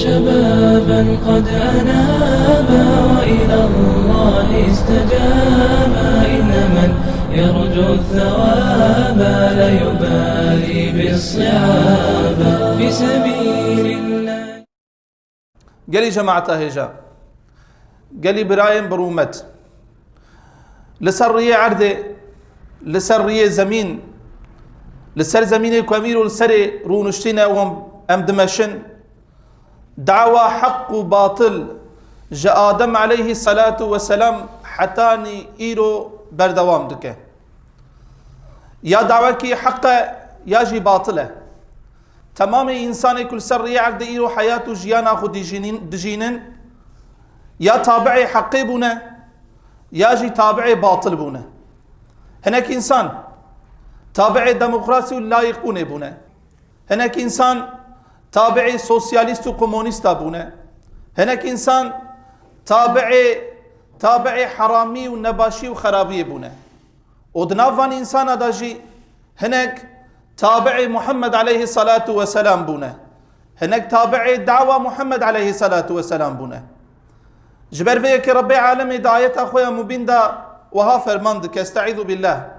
شبابا قد أنابا وإلى الله استجابا. إن من يرجو الثواب لا يبالي بالصعاب. في سبيل الله. قالي جماعة هجا قالي برايم برومت. لسر عرضه لسر زمين. لسر زمين كامير لسر رونشتنا وهم ام دمشن دعوة حق وباطل جاء آدم عليه الصلاة والسلام حتاني إيرو بردوام دكه. يا دعوة كي حق يا جي باطلة تمام إنسان كل سر يعرض إيرو حياته جيانا خو دجينن. يا تابعي حقي بونا يا جي تابعي باطل بونا. هناك إنسان تابعي ديمقراطي ولا يقبونه بونا. هناك إنسان تابعي سوسياليست وكومونيست بونا هناك إنسان تابعي تابعي حرامي ونباشي وخرابي بونا ودنافان إنسان داجي هناك تابعي محمد عليه الصلاة والسلام بونا هناك تابعي دعوة محمد عليه الصلاة والسلام بونا جبر فيك ربي عالمي دعاية أخويا مبين دا وها فرماندك استعيذ بالله.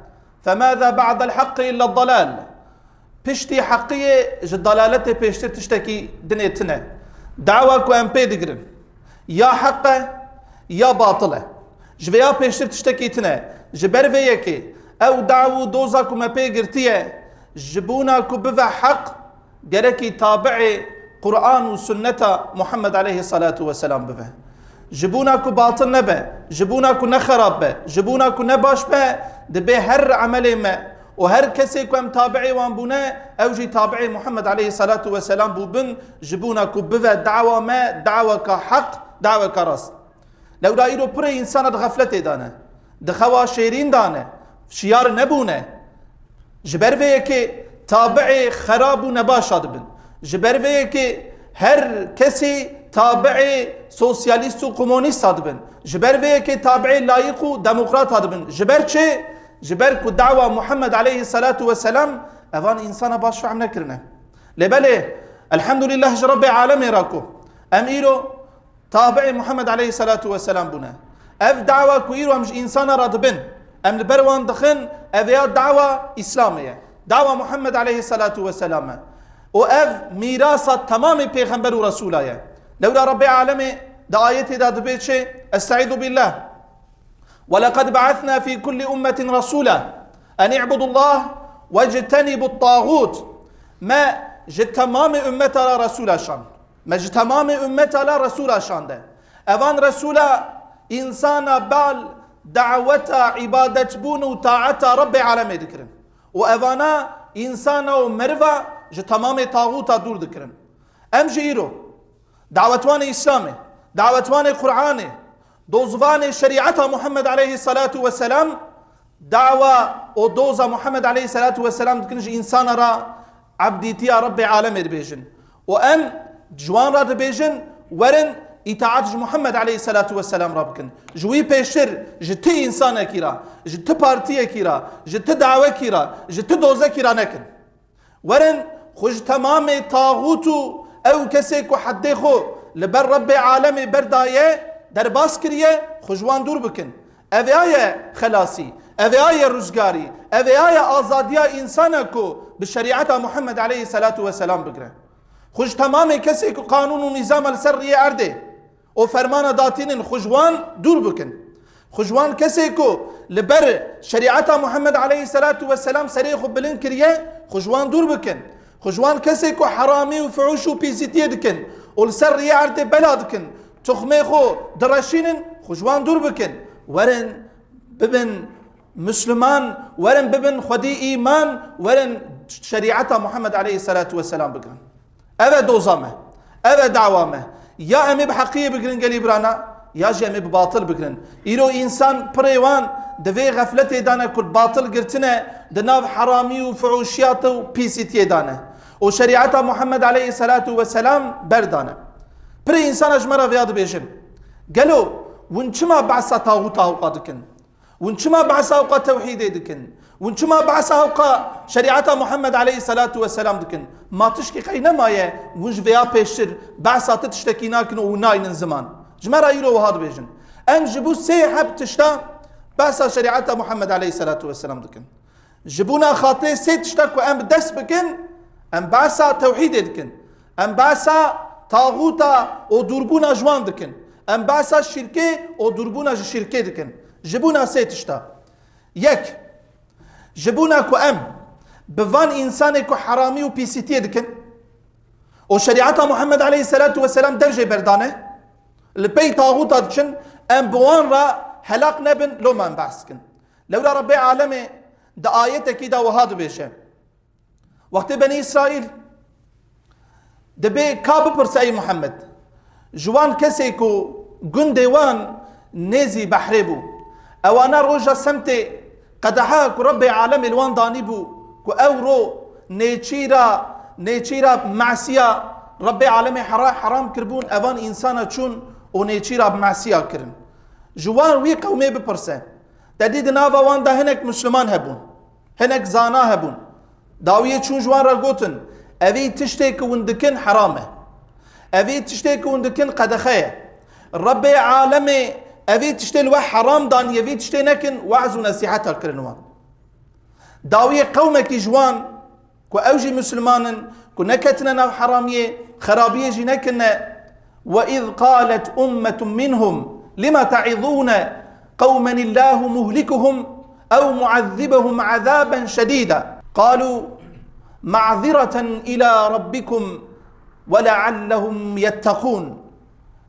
فماذا بعد الحق إلا الضلال؟ بشتي حقية جدلالته بشتي تشتكي دنيتنا دعوة كو ام بيدقرن يا حقه يا باطله. جبيا بشتي تشتكي تنا جبر فيك أو دعوة دوزا كو ما بيقرتيه جبونا كو بفا حق جركي تابعي قرآن وسنة محمد عليه الصلاة والسلام بفا جبونا كو باطل نبا جبونا كو نخرب با جبونا كو نباش با دبي هر عمل ما وهر كسي كو ام تابعي وان بونا أو جي تابعي محمد عليه الصلاة والسلام بو بن جبونا بفا دعوة ما دعوة كحق دعوة كرس لو دايرو بري انسان غفلته دانا دخوا شيرين دانا شيار نبونا جبر في تابعي خراب ونباش بن. جبر في هر كسي تابعي سوسياليست وكومونيست بن. جبر في تابعي لايق وديمقراط بن. جبر چه؟ جبر كو دعوة محمد عليه الصلاة والسلام. أفان إنسان باش عم نكرنا لبله الحمد لله رب العالمين راكو. أم إيرو؟ تابعي محمد عليه الصلاة والسلام بنا أف دعوة كو إيرو أمش إنسان راد بن أم البروان دخن أفيا دعوة إسلامية. دعوة محمد عليه الصلاة والسلام. وأف ميراثة تمام پیغمبر ورسوله لولا رب العالمين دا آيتي دا دبيت أستعيذ بالله. ولقد بعثنا في كل أمة رسولا أن اعبدوا الله واجتنبوا الطاغوت. ما جت تمام أمة لا رسول شان. ما جت تمام أمة لا رسول شان ده. أفان رسولا إنسان بال دعوتا عبادة بون وطاعتا رب العالمين ذكرن وأفانا إنسان ومرفا جت تمام طاغوتا دور ذكرن أم جيرو؟ دعوتوان إسلامي. دعوتوان قرآني دوزوان شريعة محمد عليه الصلاة والسلام دعوة ودوزا محمد عليه الصلاة والسلام تكنج إنسان را عبديتي رب عالم بيجن وأن جوان را بيجن ورن إطاعت محمد عليه الصلاة والسلام ربكن جوي بيشر جتي إنسان كيرا جت بارتي كيرا جت دعوة كيرا جت دوزة كيرا نكن. ورن خج تمام طاغوتو أو کسی کو حد خو لبر رب عالم بردایه در باس کریه خوشوان دور بکن. اوی آیه خلاصی اوی آیه روزگاری اوی آیه آزادی انسان کو به شریعت محمد علیه الصلاة والسلام بگره خوش تمام که قانون و نظام السری ارده و فرمان داتین خوشوان دور بکن. خوشوان کسی کو لبر شریعت محمد علیه الصلاة والسلام سری خو بلند کریه خوشوان دور بکن. خجوان كسي كو حرامي وفعوش وبيزيتي دكن والسر يعرت بلادكن تخمي خو درشينن خجوان دور بكن. ورن ببن مسلمان ورن ببن خدي إيمان ورن شريعة محمد عليه الصلاة والسلام بكن. أبا دوزامه أبا دعوامه. يا أمي بحقية بكرن قلي برانا يا جي أمي بباطل بكرن إيرو إنسان بريوان دفي غفلتي دانا كل باطل قرتنا دناف حرامي وفعوشيات وبيسيتي دانا. وشريعة محمد عليه الصلاة والسلام بردانه بري إنسان أجمرة فياد بيجن قالوا ونشما بعثة طاغوتا وقادكن ونشما بعثا وقا توحيد دكن ونشما بعثا وقا شريعة محمد عليه الصلاة والسلام دكن ما تشكي قينا ما يه ونج فيا بيشتر بعثا تشتكي ناكن وناين زمان جمرا يرو وهذا بيجن ام جبو سيحب تشتا بعثا شريعة محمد عليه الصلاة والسلام دكن جبونا خاطر سي تشتك ام دس بكن ام بعثا توحيد دكن ام بعثا طاغوتا أو دربونا جوان دكن ام بعثا شركه أو دربونا شركه دكن جبونا سه تشتا يك جبونا كو ام بفان انسان كو حرامي و بيسيتي دكن و شريعة محمد عليه الصلاة والسلام درجة بردانه البي طاغوتا دكن ام بوان را هلاك نبن لو ما بحثكن لولا ربي عالمي دا آية كده وهذا بيشه وقت بني دەبێ کا بپرسایی محەممەد. ژوان کەسێک و گوندێوان نێزی بەحرێ بوو. ئەوانە ڕۆژە سمتێ قەدەها کوڕبێ عالەم لەوانندانی بوو کو ئەوڕۆ نێچیرا نێچیرا ماسیە ڕبێ عالەمی حرا حرام کردبوون ئەوان ئینسانە چوون و نێچیرا ماسییا کردن ژوان وی قومێ بپرسە. دەدی دناوەواندا هەنێک مسلمان هەبوون هەنێک زانا هەبوون. داویە چون ژوان ڕەگوتن تشتيك وندكن حرامه. اوي تشتيك وندكن قدخيه. ربي عالمي اوی تشتي الوا حرام دان يفي تشتي نكن وعز ونصيحتها كرنوا داوية قومك جوان كو أوجي مسلمان كو نكتنا حرامية خرابية جي نكنا وإذ قالت أمة منهم لما تعظون قوما الله مهلكهم أو معذبهم عذابا شديدا؟ قالوا معذرة إلى ربكم ولعلهم يتقون.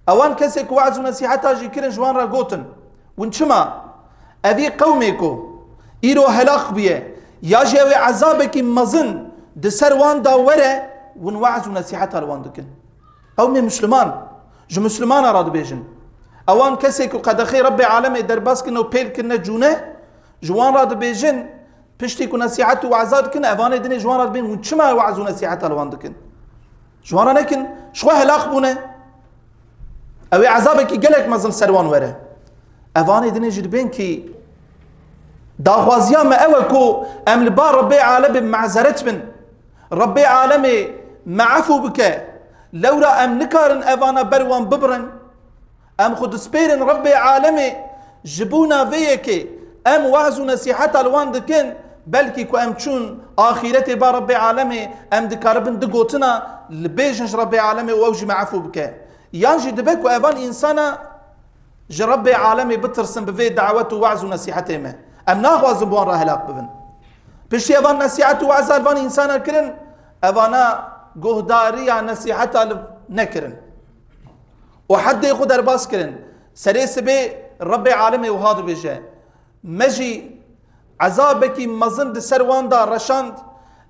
أوان کەسێک وعز نەسیحەتاژی کرن جوان را گوتن ون چما ئەوی قەومێکۆ ئیرۆ هەلاق بیە یاژی ئەوێ عذابێکی مەزن دسەر واندا وەرە ون وعز و نەسیحەت هەروان دکن قەومێ مسلمان ji مسلمانە ڕادبێژن ئەوان کەسێک و قەدەخی ڕبی عالەمێ دەرباسکن و پێلکردنە جوونە جوان ڕادبێژن پشتی و نەسیحەت و وعزا دکن ئەوانێ دنێ جوان ڕادبێن ون چما وعز و نەسیحەت هەڵوان دکن؟ جوانە نەکن شخوا هەلاق بوونە أو عذابك قالك مزل سروان وره. اواني دني جدبين كي داخوازيا ما اوكو ام لبا ربي عالم معزرت من ربي عالمي معفو بك لورا ام نكارن اوانا بروان ببرن. ام خد سبيرن ربي عالمي جبونا فيكي ام وعزو نصيحة الوان دكن بلكي كو ام چون اخيرتي با ربي عالمي ام دكاربن دقوتنا لبيجنش ربي عالمي واوجي معفو بك يانجي دبك وأفان إنسانا جرب عالمي بترسم بفي دعوته وعز ونصيحته ما أم ناغواز بوان راه هلاك بفن بشي أفان نصيحته وعز أفان إنسانا كرن أفانا قهداريا نصيحته نكرن وحد يخد أرباس كرن سريس بي ربي عالمي وهذا بيجي مجي عذابك مزن سروان دا رشاند.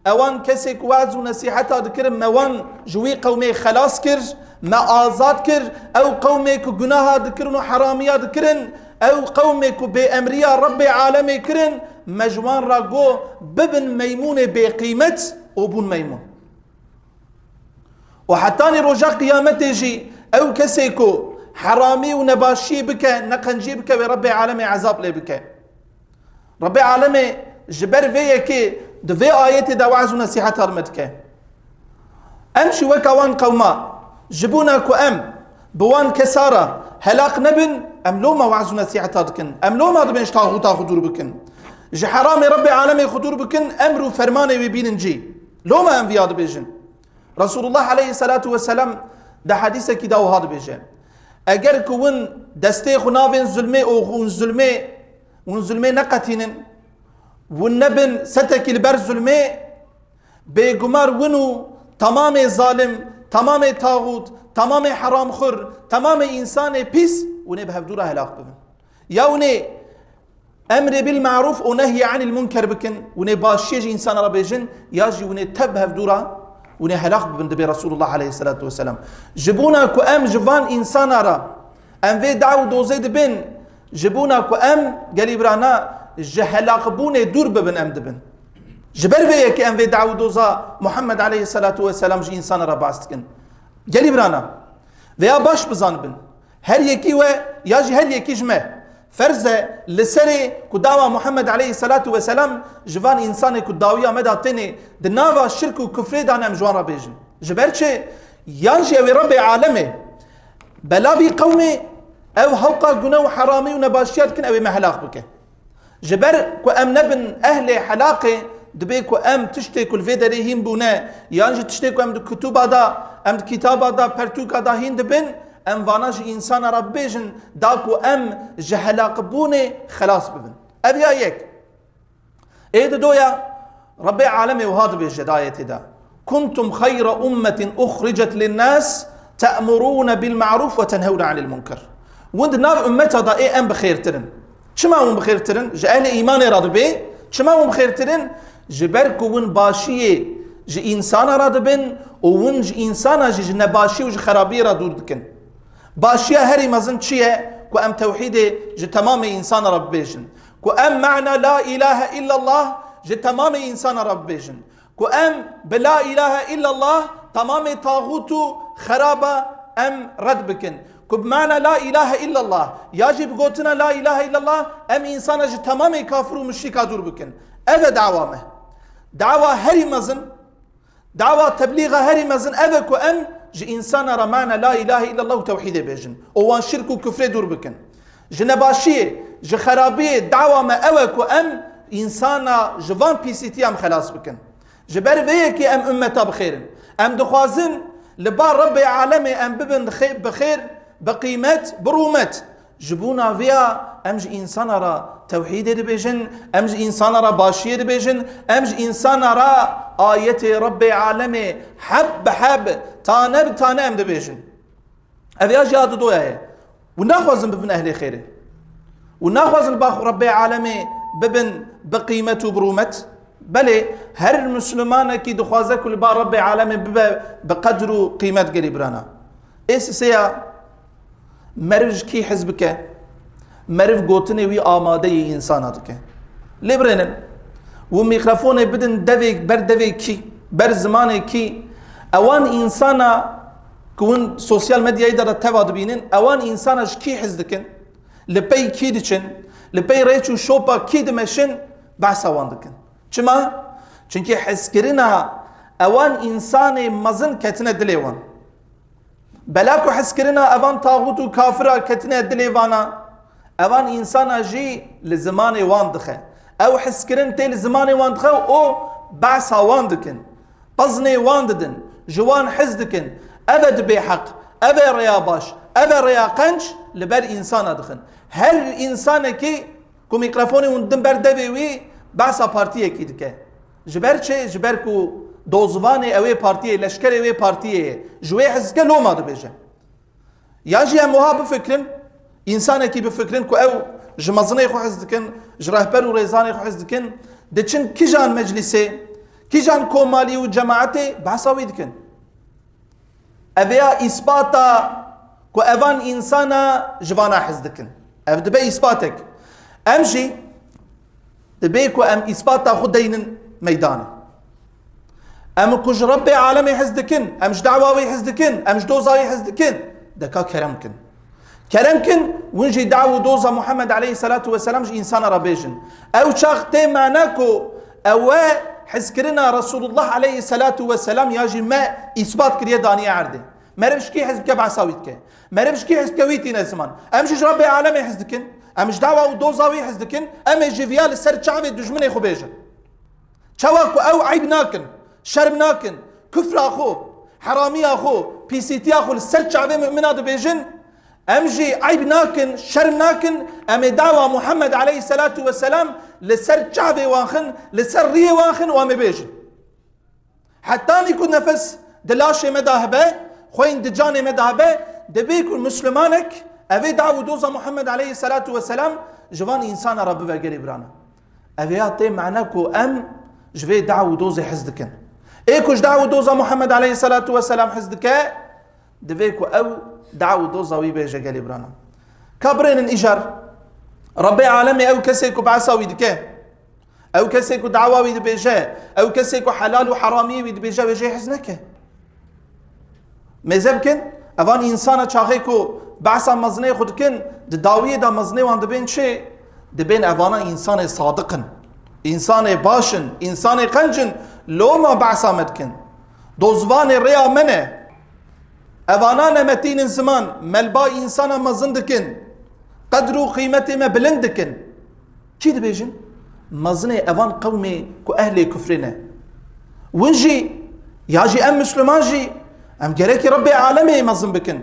اوان کسێک واز و نەسیحەتا دکرم مەوان ژووی قەومێ خلاص کرد مە ئازاد کرد ئەو قەومێک و گوناها دکردن و حرامیا دکردن ئەو قەومێک و بێ ئەمریا ڕبێ عالەمێ کردن مەژوان ڕاگۆ ببن مەمونێ بێقیمەت و بوون مەمون و حتانی ڕۆژە قیامەتێژی ئەو کەسێک و حرامی و نەباشی بکە نەقەنجی بکە وێ ڕبێ عالەمێ عذاب لێ بکە ربي عالمي جبر فيك دفي آياتي دواعز ونصيحة هرمتك أمشي وكوان قوما جبونا كو أم بوان كسارة هلاق نبن أم لوما وعز ونصيحة هرمتكن أم لوما دبنش تاغوتا خدور بكن جحرامي ربي عالمي خدور بكن أمرو فرماني وبيننجي لوما أم فياد بيجن رسول الله عليه الصلاة والسلام ده حديثة كده وهاد بيجن أجر كون دستيخ ونافن ظلمي أو غون ظلمي zulmê neqetînin والنبن ستك البر ظلمي بيقمر ونو تمام ظالم تمام طاغوت تمام حرام خور تمام انسان بيس وني بهفدورا هلاك ببن يا وني أمر بالمعروف ونهي عن المنكر بكن وني باشيج انسان ربيجن ياجي وني تب هفدورا وني هلاك ببن دبي رسول الله عليه الصلاه والسلام جبونا كو ام جفان انسان را ام في دعو دوزي دبن جبونا كو أم قالي برانا جهلاق بونه دور ببن أم دبن. جبر في يك أم في دعوة دوزا محمد عليه الصلاة والسلام جي إنسان را باستكن جلي برانا ويا باش بزان بن. هر يكي و يا جي هر يكي جمع. فرزه لسري كداوا محمد عليه الصلاة والسلام جوان إنسان كداوية مدى تني دناوا الشرك وكفر دانا مجوان ربيجن جبرچه يانجي أوي ربي عالمي. بلا بي قومي أو هلقا قنو حرامي ونباشيات كن أوي مهلاق بك. جبر كو أم نبن أهل حلاقي دبي كو أم تشتي كل في دري هين بونا. يانجي تشتي كو أم كتب دا أم كتاب دا پرتوكا دا هين دبن. أم واناج إنسان را بيجن داكو أم جهلاق بوني خلاص ببن. ابيا يك. إيه دويا ربي عالمي وهذا بالجداية دا كنتم خير أمة أخرجت للناس تأمرون بالمعروف وتنهون عن المنكر. وند نار أمتها دا إيه أم بخير ترن شما هم بخير ترن جأهل إيمان راد بي. شما هم بخير ترن جبركو ون باشية جي إنسان راد بن وون جي إنسان جي نباشي وجي خرابي را دور دكن. باشيا هري مزن چيه؟ كو أم توحيد جي تمام إنسان رب بيجن. كو أم معنى لا إله إلا الله جي تمام إنسان رب بيجن. كو أم بلا إله إلا الله تمام طاغوت خرابة أم رد بكن. كو بمعنى لا اله الا الله يجب قوتنا لا اله الا الله ام انسان جي تمام كافر ومشركا دور بكن اذا دعوامه دعوة هري مزن دعوة تبليغ هري مزن اذا كو ام جي انسان رمانا لا اله الا الله توحيد بيجن وان شرك وكفر دور بكن جنباشي جي خرابي دعوة ما اوك وام انسان جوان بيسيتي ام خلاص بكن جبر فيك ام امتا بخير ام دخوازن لبار ربي عالمي ام ببن بخير بقيمت برومت جبونا فيها أمج إنسان را توحيد بيجن أمج إنسان را باشير بيجن أمج إنسان را آية ربي عالمي حب حب تانب تانه ام دبيجن. هذه أجي هذا دويا وناخذ ببن أهل خيرة. وناخذ باخ ربي عالمي ببن بقيمته برومت بلي هر المسلمان كي دخوازه كل با ربي عالمي بقدر قيمة قريبرانا ايس سيا Meriv ki hizb ke. Meriv gotinê wî amadeyê insana dike. Lê birênin û mîkrafonê bidin devê ber devê kî ber zimanê kî ewan insana ku sosyal medyayê de de teva dibînin ewan insana ji kî hez dikin li pey kî diçin li pey şopa kî dimeşin behsa wan dikin çima çunkî hezkirina ewan insanê mezin ketine dilê كون سوسيال ميديا يدر تباد بينن اوان انسانا كي حزدكن لبي كي دچن لبي ريچو شوبا كي دمشن بحث اوان دكن چما چونكي حسكرنا اوان انسان مزن كتنا دليوان بلاكو حسكرنا اوان طاغوت كافرا كتنا دليوانا اوان انسانا جي لزمان وان دخه او حسكرن تي لزمان وان دخه او بحث وان دكن بزني وان ددن جوان حزدكن أبد بحق أبا ريا باش أبا ريا قنش لبر إنسان دخن هر إنسان كي كو ميكروفوني وندن بر دوي بحثا بارتيه كي دكه جبر چه جبر كو دوزواني اوي بارتيه لشكر اوي بارتيه جوي حزكه لو ما دبيجه ياجي اموها بفكرن انسان كي بفكرن كو أو جمزني خو حزدكن جرهبر وريزاني خو حزدكن دچن كيجان مجلسه كيجان كومالي وجماعتي بحثاوي دكن أبيا إثباتا كو أفان إنسانا جوانا حزدكن أف دبي إثباتك أمشي دبي كو أم كوج ربي عالمي حزدكن أمش دعواوي حزدكن أمش دوزاوي حزدكن دكا كرمكن كرمكن ونجي دعوة دوزا محمد عليه الصلاة والسلام ربيجن أو شاخ تي معناكو أو حزكرنا رسول الله عليه الصلاة والسلام ياجي ما إثبات كريه دانية عرده مرمش كي حزب كبع ساويتك مرمش كي حزب كويتي نزمان أمش ربي عالمي حزدكن أمش دعوة ودوزاوي حزدكن أم جيفيال السر شعبي دجمني خو بيجن شواكو أو عيب ناكن شرم ناكن كفر أخو حرامي أخو بي سي تي أخو السر شعبي مؤمنات بيجن امجي عيب ناكن شرم ناكن امي دعوة محمد عليه الصلاة والسلام لسر شعبي واخن لسر ريه واخن وامي بيجن حتى يكون نفس دلاشي مداهبه خوين دجاني مداهبه دبيكون مسلمانك أبي دعوة دوزا محمد عليه الصلاة والسلام جوان إنسان رب وقري برانا أبي يعطي معناكو أم جفي دعوة دوزا حزدكن إيكوش دعوة دوزا محمد عليه الصلاة والسلام حزدك؟ دفيكو أو دعوة دوزا ويبيجا قالي برانا كابرين الإجار ربي عالمي أو كسيكو بعساوي دكه أو دعوا وید بیجه أو کو حلال و حرامی وید بیجه بیجه حز نکه مزب کن اوان إنسان چاخه کو بحثا مزنه خود کن د داویه دا مزنه وان دبین چه دبین اوانا إنسان صادقن. انسان باشن انسان قنجن لو ما بحثا مدکن دوزوان ریا منه اوانا نمتين زمان ملبا انسان مزن دکن قدر و قیمت ما بلند دکن چی دبیجن مزنه اوان قومي كو أهل كفرنا ونجي ياجي ام مسلمان جي ام جريكي ربي عالمي مزن بكن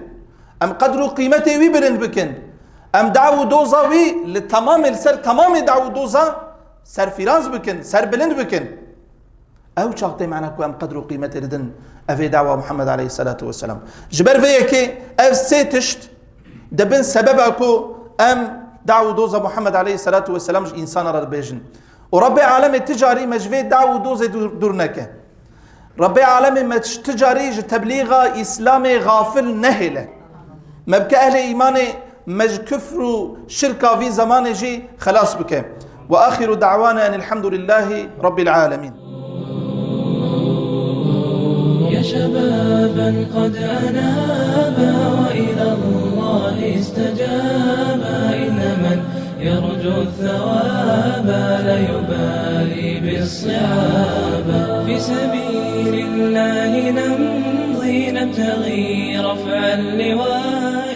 ام قدر قيمتي وي بلند بكن ام دعو دوزا وي لتمام السر تمام دعو دوزا سر فيرانز بكن سر بلند بكن أو شاقتي معنا كو ام قدر قيمتي ردن؟ افي دعوة محمد عليه الصلاة والسلام. جبر فيكي اف سيتشت دبن سبب اكو ام دعو دوزا محمد عليه الصلاة والسلام انسان را بيجن ورب عالم التجاري مجفي دعو دوزا دورنك رب عالم تجاري تبليغ اسلامي غافل نهله. مبكى أهل ايماني مج كفر شركة في زمان جي خلاص بك وآخر دعوانا أن الحمد لله رب العالمين. يا شبابا قد أنابا وإلى الله استجابا إن من يرجو الثواب لا يبالي بالصعاب. في سبيل الله نمضي نبتغي رفع اللواء.